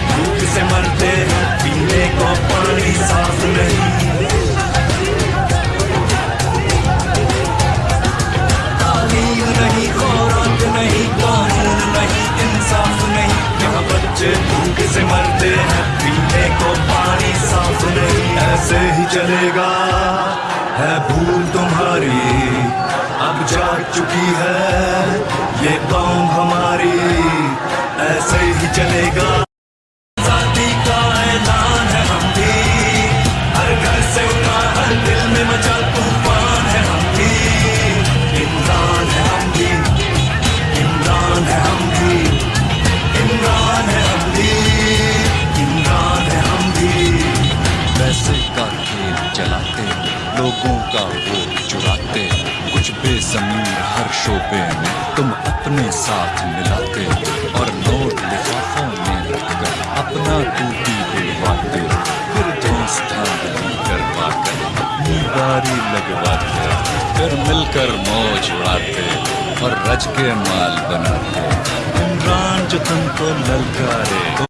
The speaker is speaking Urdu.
بھوک سے مرتے پینے کو پانی صاف نہیں تعلیم نہیں خوراک نہیں قانون نہیں انصاف نہیں یہاں بچے بھوک سے مرتے ہیں پینے کو پانی صاف نہیں ایسے ہی چلے گا ہے بھول تمہاری اب جاگ چکی ہے یہ قوم ہماری ایسے ہی چلے گا پیسے کا کھیل چلاتے، لوگوں کا وہ چراتے، کچھ بے زمین ہر شعبے میں تم اپنے ساتھ ملاتے اور نوٹ لفافوں میں رکھ کر اپنا ٹوٹی بلواتے پھر دوست کروا کر اپنی باری لگواتے، پھر مل کر موج اڑاتے اور رج کے مال بناتے۔ عمران جو تم کو للکارے۔